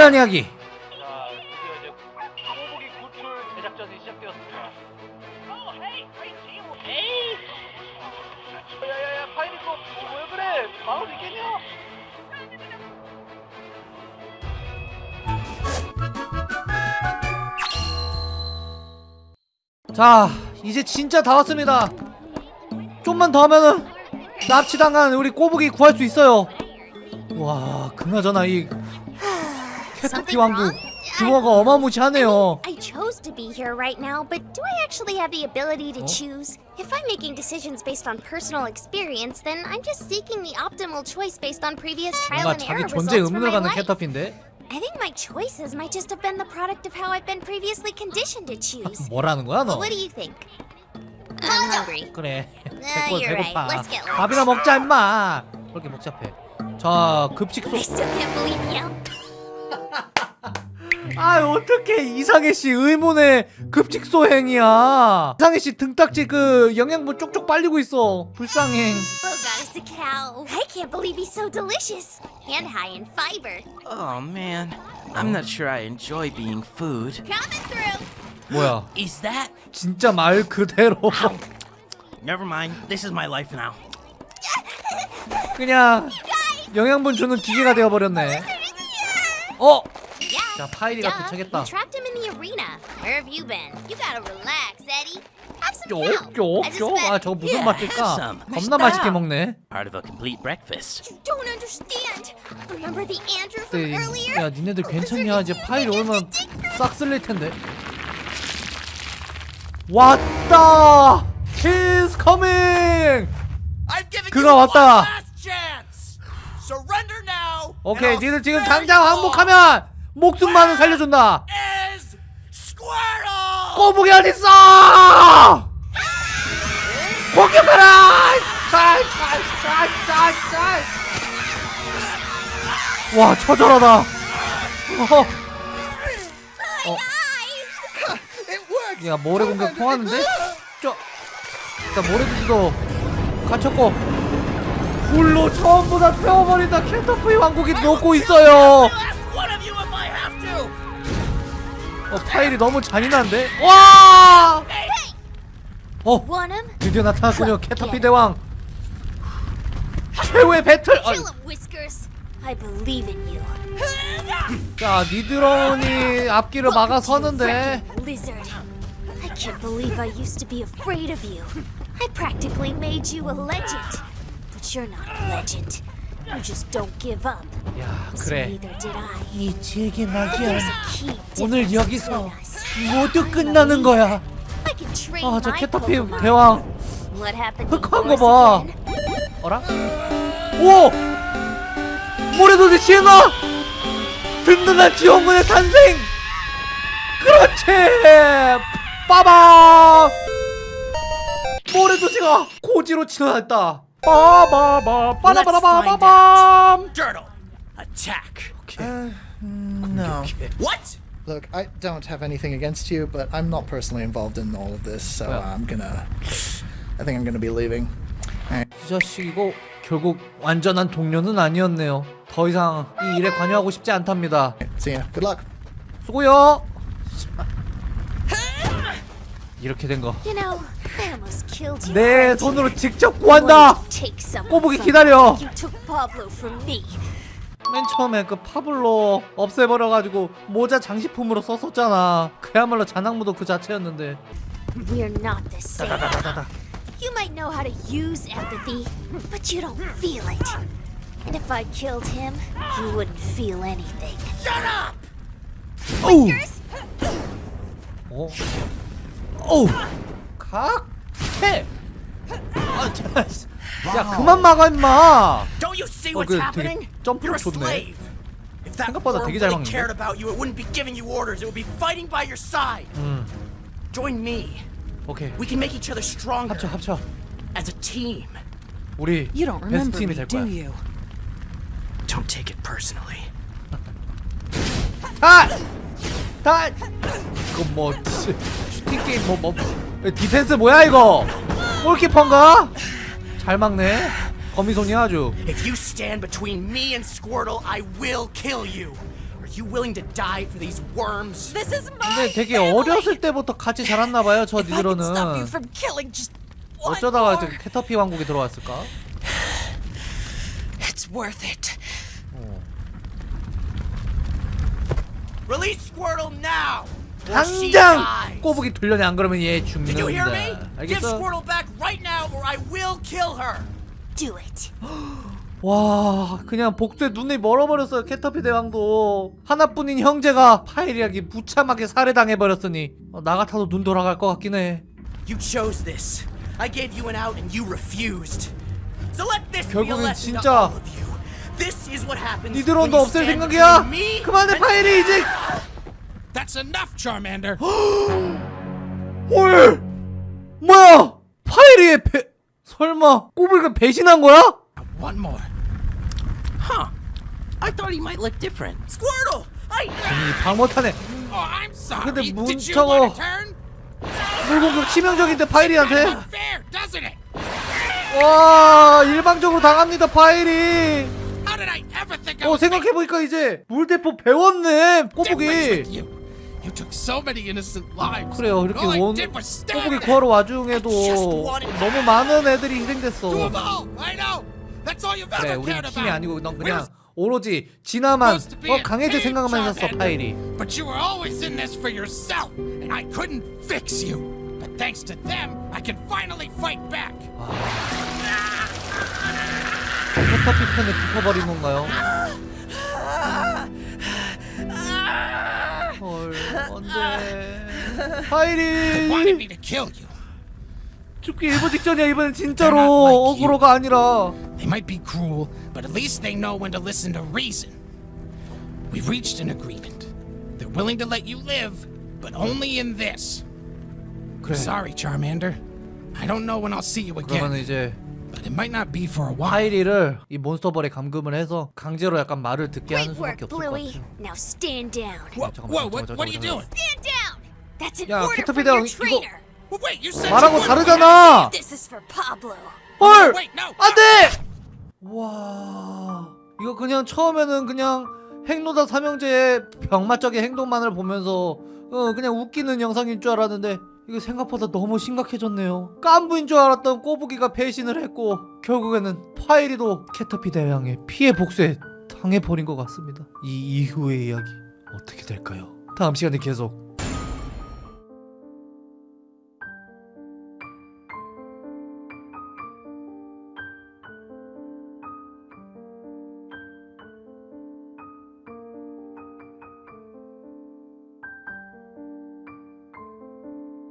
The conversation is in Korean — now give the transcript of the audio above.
지난 이야기 자, 드디어 이제 꼬부기 구출 제작전이 시작되었습니다. 야야야 파이니코 왜 그래? 마을 이겠냐? 자 이제 진짜 다 왔습니다 좀만 더 하면은 납치당한 우리 꼬북이 구할 수 있어요 와 그나저나 이 캐터피 왕국 규모가 어마무시하네요 I chose to be here right now, but do I actually have the ability to Oh. choose? If I'm making decisions based on personal experience, then I'm just seeking the optimal choice based on previous trial and error results 의문을 my life. 캐터피인데 I think my choices might just have been the product of how I've been previously conditioned to choose. 뭐라는 거야 너 What do you think? I'm hungry. 그래 Uh, 배고, right. 배고파 lunch. 밥이나 먹자 임마 그렇게 복잡해 자 급식소 I still can't believe you. 아 어떻게 이상해 씨 의문의 급식소 행이야 이상해 씨 등딱지 그 영양분 쪽쪽 빨리고 있어 불쌍해 Oh god, it's a cow. I can't believe he's so delicious and high in fiber. Oh man, I'm not sure I enjoy being food. Coming through. 뭐야 Is that? 진짜 말 그대로 Never mind. This is my life now. 그냥 영양분 주는 기계가 되어버렸네 어? 자 파이리가 도착했다 trapped him in the arena. Where have you been? You gotta relax, Eddie. Have some 쪽, cow. just 쪽. bet 아 저거 무슨 맛일까? 겁나 맛있게 먹네 Part of a complete breakfast. you don't understand. Remember the Andrew from 네, earlier? 야 니네들 괜찮냐 이제 파이리 오면 싹 쓸릴 텐데 왔다 He's coming 그가 왔다 chance. Surrender now. 오케이 니들 지금 당장 항복하면 목숨만은 살려준다. 꼬북이 어딨어? 공격하라! 와 처절하다. 어. 어. 야 모래 공격 통하는데? 저 일단 모래주지도 갇혔고. 불로 전부 다 태워버린다. 켄터프리 왕국이 녹고 있어요 어 파일이 너무 잔인한데? 와! 어? 드디어 나타났군요 캐터피 대왕 최후의 배틀 아. 자 니드론이 앞길을 막아서는데. I can't believe I used to be afraid of you. I practically made you a legend. But you're not a legend. You just don't give up. 야 그래 neither did I. 이 There's 낙이야 a key 오늘 여기서. 모두 끝나는 거야 leader. I can train 아저 my 캐터피. 대왕 What happened to 흑한 거봐? 어라? 오! 모래도지 시행아! 든든한 지원군의 탄생! 그렇지! 빠밤! 모래도지가 고지로 치러났다 빠바바 빠라바라바바밤 Turtle. Attack. No. What? Look, I don't have anything against you, but I'm not personally involved in all of this, so Yeah. I'm gonna. I think I'm gonna be leaving. 이 자식이고 결국 완전한 동료는 아니었네요 더 이상 이 일에 관여하고 싶지 않답니다 See ya. Good luck. 수고요 이렇게 된거. 내. 손으로 직접 구한다 꼬부기 기다려. 맨 처음에 그 파블로 없애버려가지고 모자 장식품으로 썼었잖아 그야말로 자낙무도 그 자체였는데 We're not the same. 다다다다다 You might know how to use empathy, but you don't feel it. And if I killed him, you wouldn't feel anything. 어우 Yours? 어? 어우 각해 아, 자, 야 그만 막아 임마 Don't you see Oh, what's good. happening? 되게 점프를 You're a 좋네. slave. If that 생각보다 worm 되게 잘 really 막는데? cared about you, it wouldn't be giving you orders. It would be fighting by your side. 음 Join me. 오케이 We can make each other stronger 합쳐 합쳐 as a team. 우리 You don't 베스트 remember 팀이 me, 될 do 거야 you? Don't take it personally. 다! 다! 이거 뭐 슈- 슈팅 게임 뭐 뭐 디펜스 뭐야 이거? 골키퍼인가? 잘 막네. 거미손이 아주. If you stand between me and Squirtle, I will kill you. Are you willing to die for these worms? This is my 근데 되게 family. 어렸을 때부터 같이 자랐나봐요 저 If I can stop you 니들로는 from killing just one 어쩌다가 more, 지금 캐터피 왕국에 들어왔을까? it's worth it. Release Squirtle now! 당장. 꼬부기 돌려내 안 그러면 얘? 죽는다 알겠어? 와 그냥 복수에 눈이 멀어버렸어요 캐터피 대왕도 하나뿐인 형제가 파이리에게 무참하게 살해당해버렸으니 어, 나 같아도 눈 돌아갈 것 같긴 해 결국엔 진짜 니드론도 없앨 생각이야 그만해 파이리 이제 That's enough, Charmander. 헐 뭐야 파이리의 배 설마 꼬부기가 배신한 거야? One more. Huh. I thought he might look different. Squirtle! I 이 방못하네 Oh, I'm sorry. 근데 Did you 문청어-? 물공격 치명적인데 파이리한테? 와 일방적으로 당합니다 파이리 How did I ever think I 어 생각해보니까 이제 물대포 배웠네 꼬부기 you? Took so many innocent lives. 그래요 이렇게 원 꼬부기 구하러 와중에도 너무 많은 애들이 희생됐어 그래 우리 팀이. 아니고 넌 그냥 오로지 진화만 어 강해질 생각만 했었어. 파이리 But you were always in this for yourself, and I couldn't fix you. But thanks to them, I can finally fight back. 캐터피 팬에 붙어버린 건가요? 안돼 wanted 파이리 me to kill you. 죽기 일보 직전이야 이번엔 진짜로 They're not like you. 어그로가 아니라 They might be cruel, but at least they know when to listen to reason. We've reached an agreement. They're willing to let you live, but only in this. 그래 Sorry, Charmander. I don't know when I'll see you 그러면 again, 이제 but it might not be for a while. 파이리를 이 몬스터벌에 감금을 해서 강제로 약간 말을 듣게 하는 수밖에 없을 것. 같아 Now stand down. Whoa, whoa, what, what are you doing? Stand down. That's an 야, order from your 이거- trainer. Well, wait, you said 말하고. 다르잖아 This is for Pablo. 헐 Wait, no. 안돼 와 이거 그냥 처음에는 그냥 행로다 삼형제의 병맛적인 행동만을 보면서 어 그냥 웃기는 영상인 줄 알았는데 이거 생각보다 너무 심각해졌네요 깐부인 줄 알았던 꼬부기가 배신을 했고 결국에는 파이리도 캐터피 대왕의 피해 복수에 당해버린 것 같습니다 이 이후의 이야기 어떻게 될까요? 다음 시간에 계속